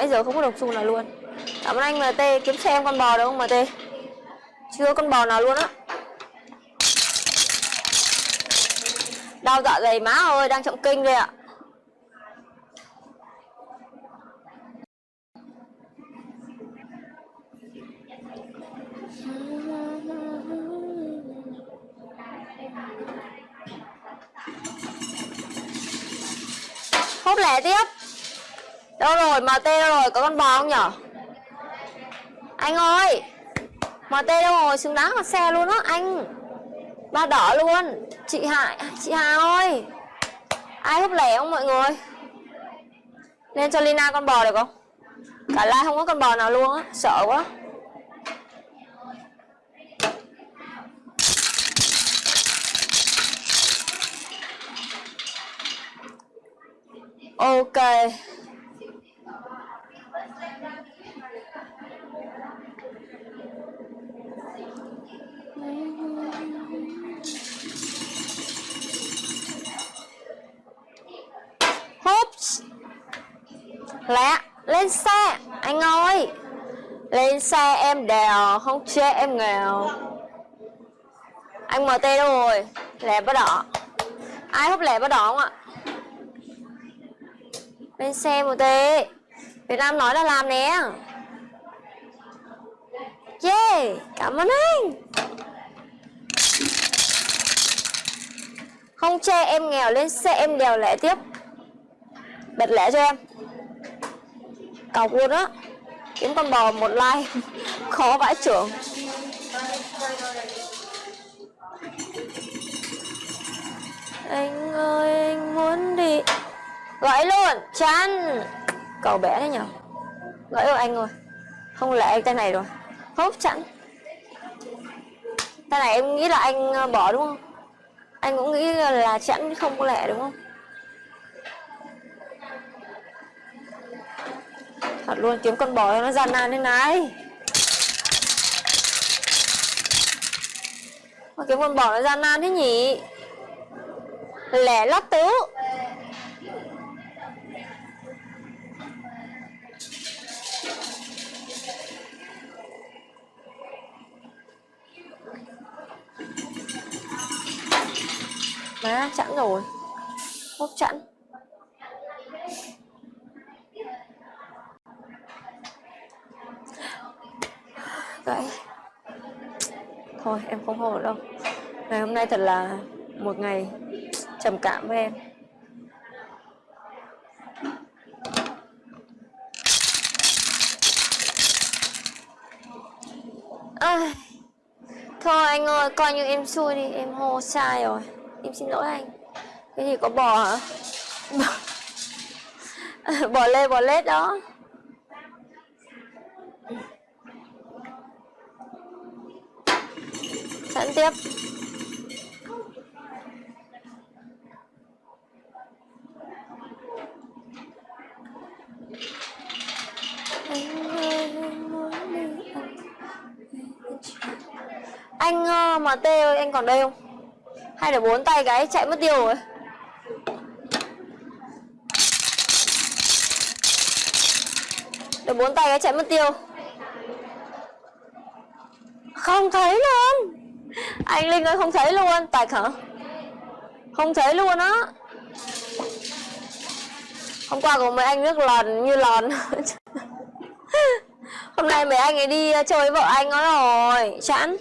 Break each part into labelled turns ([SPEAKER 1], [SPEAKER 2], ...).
[SPEAKER 1] nãy giờ không có độc xu nào luôn. Cảm ơn anh MT kiếm xem con bò được không MT chưa con bò nào luôn á. Đau dạ dày má ơi, đang trọng kinh đây ạ. Hốt lẻ tiếp đâu rồi mt đâu rồi, có con bò không nhở? Anh ơi mt đâu rồi, xứng đáng là xe luôn á, anh. Ba đỏ luôn. Chị hại chị hà ơi, ai hút lẻ không mọi người? Nên cho lina con bò được không? Cả lai không có con bò nào luôn á, sợ quá. Ok. Lẹ, Lên xe, Anh ơi. Lên xe, em đèo, Không chê em nghèo. Anh MT đâu rồi, Lẹ bắt đỏ. Ai hút lẹ bắt đỏ không ạ? Lên xe MT Việt Nam nói là làm nè. Yeah, Cảm ơn anh. Không chê em nghèo, lên xe em đèo lẹ tiếp. Bật lẹ cho em. Cọc luôn á. Kiếm con bò một like. Khó vãi trưởng. Anh ơi, anh muốn đi. Gãy luôn Chán Cầu bé đấy nhở? Gãy rồi anh rồi. Không lẽ tay này rồi? Hốp chặn Tay này em nghĩ là anh ờ, bỏ đúng không? Anh cũng nghĩ là chẵn không có lẽ đúng không? Thật luôn, kiếm con bò nó gian nan thế này. Mà kiếm con bò nó gian nan thế nhỉ? Lẻ lót tứ. Má, chẵn rồi. Hốt chẵn. Gãy Thôi em không hô đâu. Ngày hôm nay thật là một ngày trầm cảm với em. À, Thôi anh ơi coi như em xui đi. Em hô sai rồi. Em xin lỗi anh. Cái gì có bò hả? Bò lê bò lết đó. Sẵn tiếp. Anh ờ, mà tê ơi, anh còn đây không? Hay là bốn tay cái chạy mất tiêu rồi? Được bốn tay cái chạy mất tiêu. Không thấy luôn. Anh Linh ơi, không thấy luôn. Tạch hả Không thấy luôn á. Hôm qua có mấy anh nước lòn như lòn Hôm nay mấy anh ấy đi ờ, chơi với vợ anh nó rồi. Chẵn.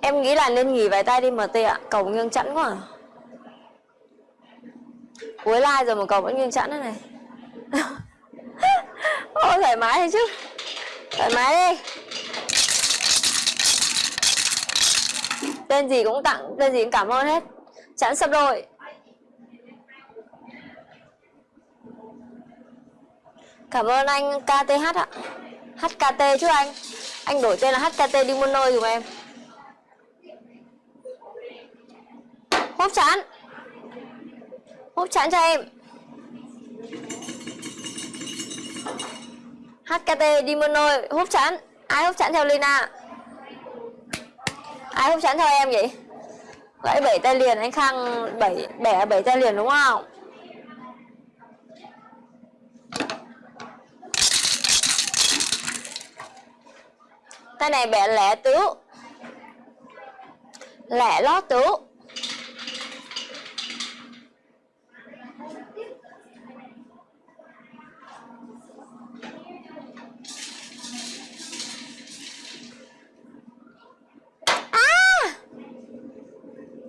[SPEAKER 1] Em nghĩ là nên nghỉ vài tay đi MT ạ. Cầu nghiêng chẵn quá. À. Cuối like rồi mà cầu vẫn nghiêng chẵn thế này mái thôi chứ. Thoải mái đi. Tên gì cũng tặng, Tên gì cũng cảm ơn hết. Chẵn sắp đôi Cảm ơn anh KTH ạ. HKT chứ anh? Anh đổi tên là HKT đi muôn nơi dùm em. Hốt chán Hốt chán cho em. HKT Dimono hút chẵn, Ai hút chẵn theo Lina? Ai hút chẵn theo em vậy gãy bảy tay liền anh khang bảy bẻ bảy tay liền đúng không? Tay này bẻ lẻ tứ. Lẻ lót tứ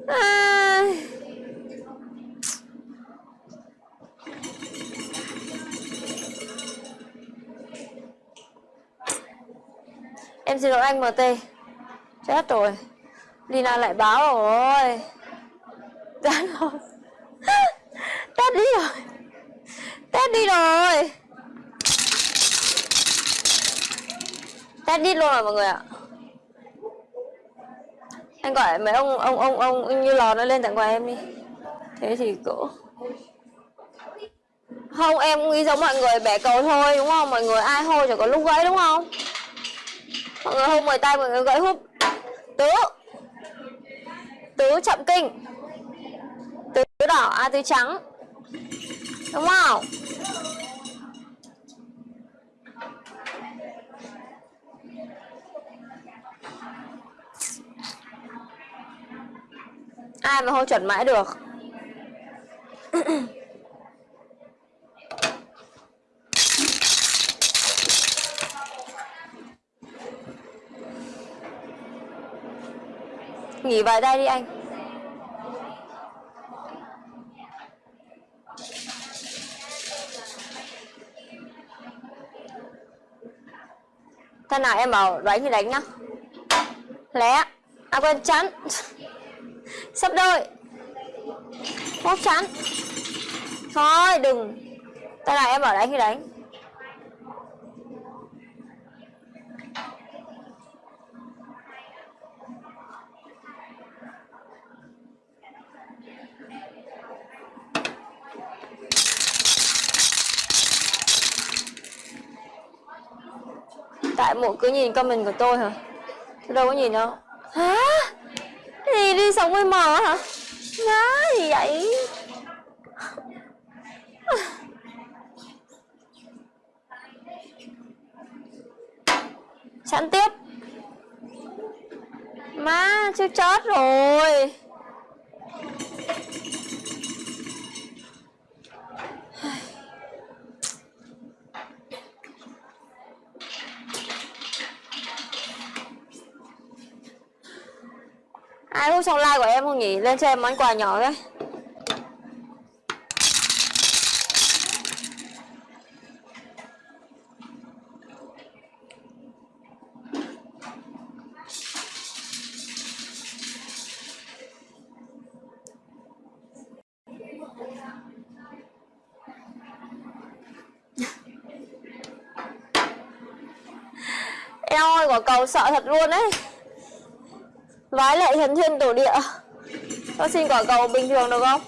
[SPEAKER 1] À. Em xin lỗi anh MT Chết rồi. Lina lại báo rồi. Chết rồi. Tết đi rồi. Tết đi rồi. Tết đi luôn rồi, mọi người ạ. Anh gọi mấy ông ông ông ông như lò nó lên tặng quà em đi. Thế thì cỡ không, em nghĩ giống mọi người, bẻ cầu thôi, đúng không? Mọi người ai hôi chẳng có lúc gãy, đúng không? Mọi người không mời tay, mọi người gãy húp tứ. Tứ chậm kinh. Tứ đỏ à tứ trắng. Đúng không? Ai mà hô chuẩn mãi được? nghỉ vài tay đi anh. Thế nào em bảo đánh thì đánh nhá. Lé À quên, chắn. Sắp đôi. Bóp chắn. Thôi, đừng. Thế này em bảo đánh thì đánh. Tại mụ cứ nhìn comment của tôi hả? Tôi đâu có nhìn đâu. Hả? Gì đi sống với mờ hả? Má gì vậy? Sẵn tiếp. Má chưa chết rồi. Ai trong xong like của em không nhỉ? Lên cho em món quà nhỏ đấy. Em ơi, quả cầu sợ thật luôn đấy Vái lại thần thiên tổ địa. Con xin quả cầu bình thường được không?